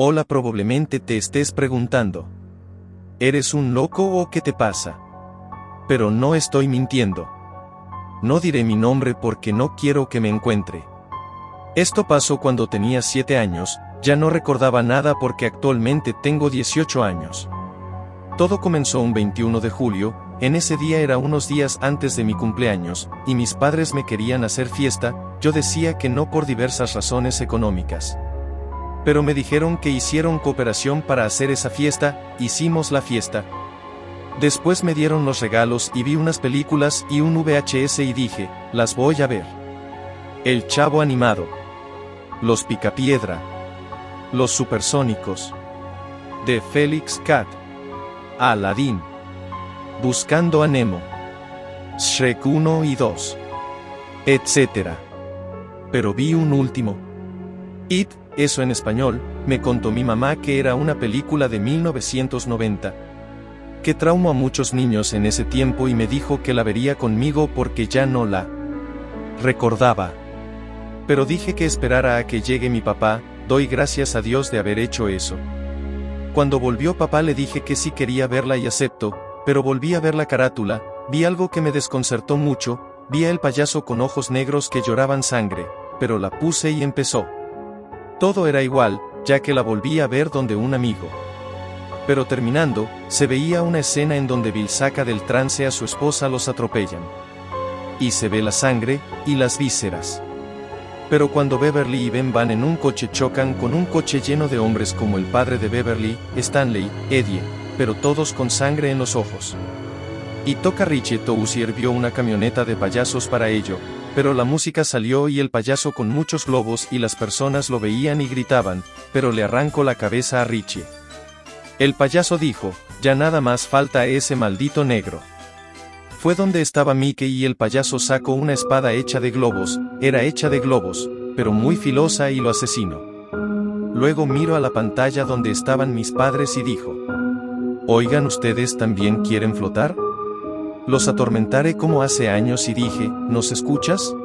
Hola probablemente te estés preguntando. ¿Eres un loco o qué te pasa? Pero no estoy mintiendo. No diré mi nombre porque no quiero que me encuentre. Esto pasó cuando tenía 7 años, ya no recordaba nada porque actualmente tengo 18 años. Todo comenzó un 21 de julio, en ese día era unos días antes de mi cumpleaños, y mis padres me querían hacer fiesta, yo decía que no por diversas razones económicas pero me dijeron que hicieron cooperación para hacer esa fiesta, hicimos la fiesta. Después me dieron los regalos y vi unas películas y un VHS y dije, las voy a ver. El Chavo Animado. Los Picapiedra. Los Supersónicos. De Félix Cat. Aladdin. Buscando a Nemo. Shrek 1 y 2. Etc. Pero vi un último. It, eso en español, me contó mi mamá que era una película de 1990. Que traumó a muchos niños en ese tiempo y me dijo que la vería conmigo porque ya no la recordaba. Pero dije que esperara a que llegue mi papá, doy gracias a Dios de haber hecho eso. Cuando volvió papá le dije que sí quería verla y acepto, pero volví a ver la carátula, vi algo que me desconcertó mucho, vi a el payaso con ojos negros que lloraban sangre, pero la puse y empezó. Todo era igual, ya que la volví a ver donde un amigo. Pero terminando, se veía una escena en donde Bill saca del trance a su esposa los atropellan. Y se ve la sangre, y las vísceras. Pero cuando Beverly y Ben van en un coche chocan con un coche lleno de hombres como el padre de Beverly, Stanley, Eddie, pero todos con sangre en los ojos. Y toca Richie Tousier vio una camioneta de payasos para ello, pero la música salió y el payaso con muchos globos y las personas lo veían y gritaban, pero le arrancó la cabeza a Richie. El payaso dijo, ya nada más falta ese maldito negro. Fue donde estaba Mickey y el payaso sacó una espada hecha de globos, era hecha de globos, pero muy filosa y lo asesinó. Luego miro a la pantalla donde estaban mis padres y dijo, Oigan, ¿ustedes también quieren flotar? Los atormentaré como hace años y dije, ¿nos escuchas?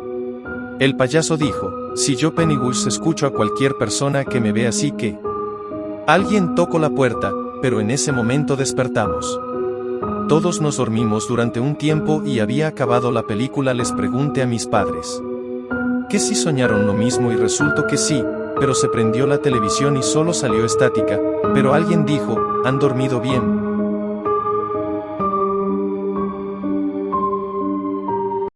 El payaso dijo, si yo Pennywise escucho a cualquier persona que me ve así que... Alguien tocó la puerta, pero en ese momento despertamos. Todos nos dormimos durante un tiempo y había acabado la película les pregunté a mis padres. ¿Que si soñaron lo mismo y resultó que sí, pero se prendió la televisión y solo salió estática, pero alguien dijo, han dormido bien,